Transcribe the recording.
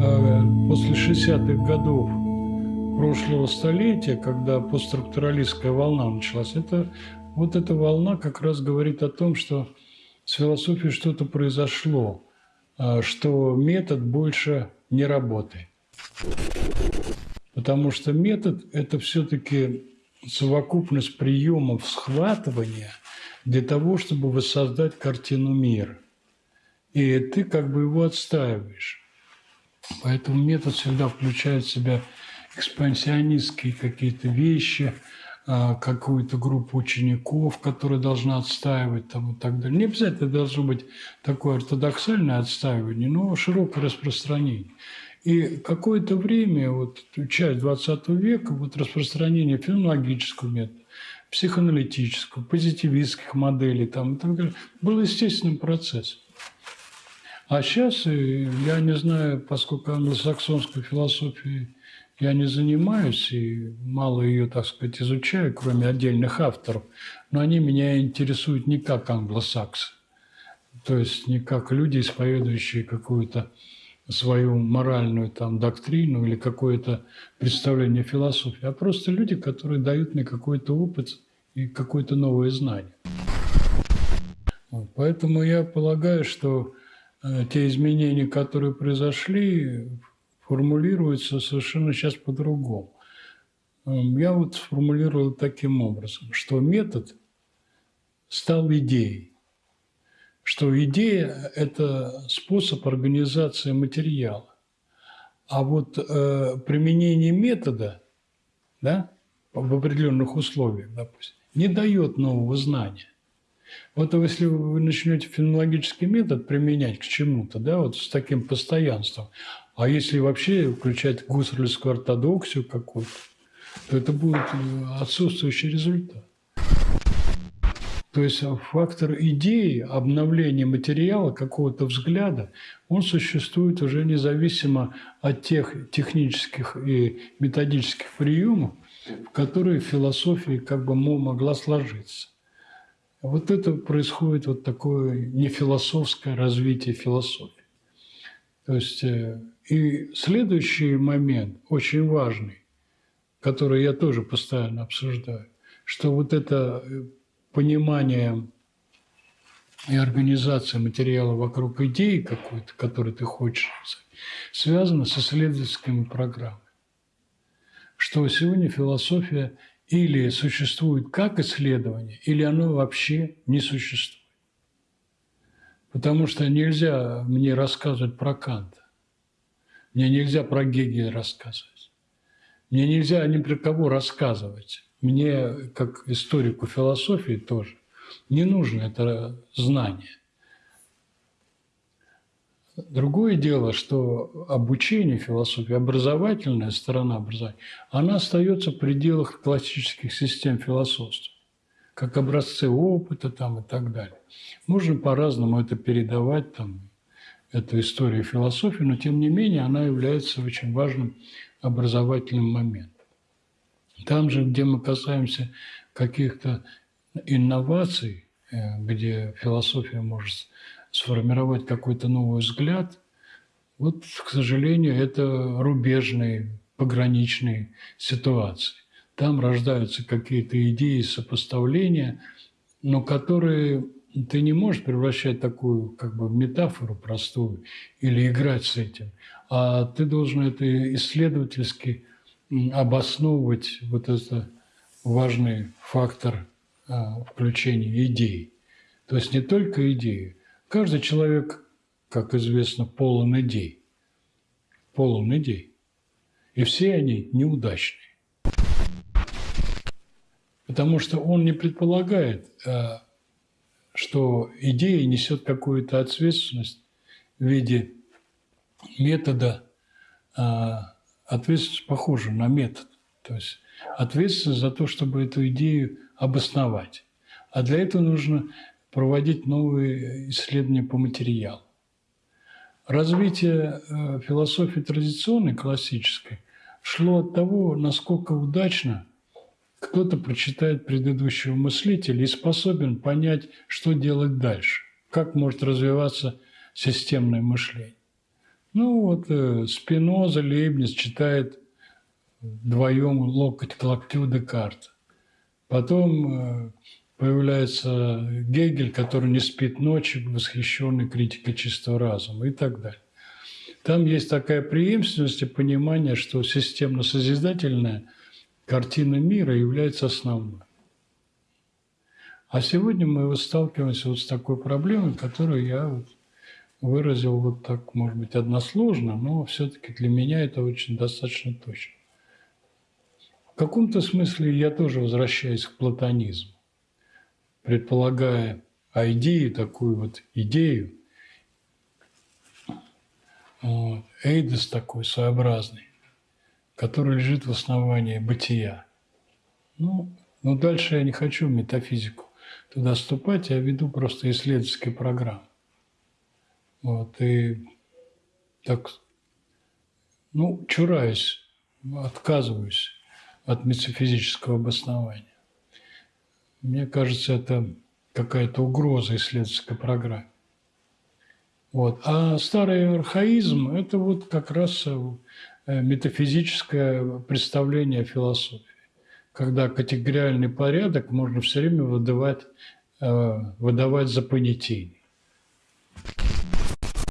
Э, после 60-х годов прошлого столетия, когда постструктуралистская волна началась, это, вот эта волна как раз говорит о том, что с философией что-то произошло, э, что метод больше не работает. Потому что метод – это все-таки совокупность приемов схватывания для того, чтобы воссоздать картину мира. И ты как бы его отстаиваешь. Поэтому метод всегда включает в себя экспансионистские какие-то вещи, а, какую-то группу учеников, которые должна отстаивать там, и так далее. Не обязательно должно быть такое ортодоксальное отстаивание, но широкое распространение. И какое-то время, вот часть 20 века, вот распространение феноменологического метода, психоаналитического, позитивистских моделей там, и так далее, был естественным процессом. А сейчас, я не знаю, поскольку англосаксонской философией я не занимаюсь и мало ее, так сказать, изучаю, кроме отдельных авторов, но они меня интересуют не как англосаксы, то есть не как люди, исповедующие какую-то свою моральную там доктрину или какое-то представление философии, а просто люди, которые дают мне какой-то опыт и какое-то новое знание. Поэтому я полагаю, что Э, те изменения, которые произошли, формулируются совершенно сейчас по-другому. Эм, я вот сформулировал таким образом, что метод стал идеей, что идея – это способ организации материала, а вот э, применение метода да, в определенных условиях, допустим, не дает нового знания. Вот если вы начнете фенологический метод применять к чему-то, да, вот с таким постоянством, а если вообще включать гуссерлевскую ортодоксию какую-то, то это будет э, отсутствующий результат. То есть фактор идеи, обновления материала, какого-то взгляда, он существует уже независимо от тех технических и методических приемов, в которые философия как бы могла сложиться. Вот это происходит вот такое нефилософское развитие философии. То есть э, и следующий момент, очень важный, который я тоже постоянно обсуждаю, что вот это э, понимание и организация материала вокруг идеи какой-то, которую ты хочешь, связано с исследовательскими программами. Что сегодня философия или существует как исследование, или оно вообще не существует. Потому что нельзя мне рассказывать про Канта. Мне нельзя про Гегеля рассказывать. Мне нельзя ни про кого рассказывать. Мне, как историку философии тоже, не нужно это знание. Другое дело, что обучение философии, образовательная сторона образования, она остается в пределах классических систем философства, как образцы опыта там, и так далее. Можно по-разному это передавать, там, эту историю философии, но тем не менее она является очень важным образовательным моментом. Там же, где мы касаемся каких-то инноваций, э, где философия может сформировать какой-то новый взгляд, вот, к сожалению, это рубежные, пограничные ситуации. Там рождаются какие-то идеи сопоставления, но которые ты не можешь превращать такую как бы метафору простую или играть с этим, а ты должен это исследовательски обосновывать вот это важный фактор а, включения идей. То есть не только идеи, Каждый человек, как известно, полон идей. Полон идей. И все они неудачные. Потому что он не предполагает, э, что идея несет какую-то ответственность в виде метода, э, ответственность похожа на метод. То есть ответственность за то, чтобы эту идею обосновать. А для этого нужно проводить новые исследования по материалу. Развитие э, философии традиционной, классической, шло от того, насколько удачно кто-то прочитает предыдущего мыслителя и способен понять, что делать дальше, как может развиваться системное мышление. Ну вот э, Спиноза, Лейбниц читает вдвоем локоть к локтю Декарта. Потом э, появляется Гегель, который не спит ночи, восхищенный критикой чистого разума и так далее. Там есть такая преемственность и понимание, что системно-созидательная картина мира является основной. А сегодня мы вот сталкиваемся вот с такой проблемой, которую я вот выразил вот так, может быть, односложно, но все-таки для меня это очень достаточно точно. В каком-то смысле я тоже возвращаюсь к платонизму, предполагая идею, такую вот идею, вот, эйдос такой своеобразный, который лежит в основании бытия. Ну, но дальше я не хочу метафизику туда вступать, я веду просто исследовательские программы. Вот, и так, ну, чураюсь, отказываюсь от метафизического обоснования. Мне кажется, это какая-то угроза исследовательской программе. Вот. А старый архаизм – это вот как раз э, метафизическое представление о философии, когда категориальный порядок можно все время выдавать, э, выдавать за понятийный.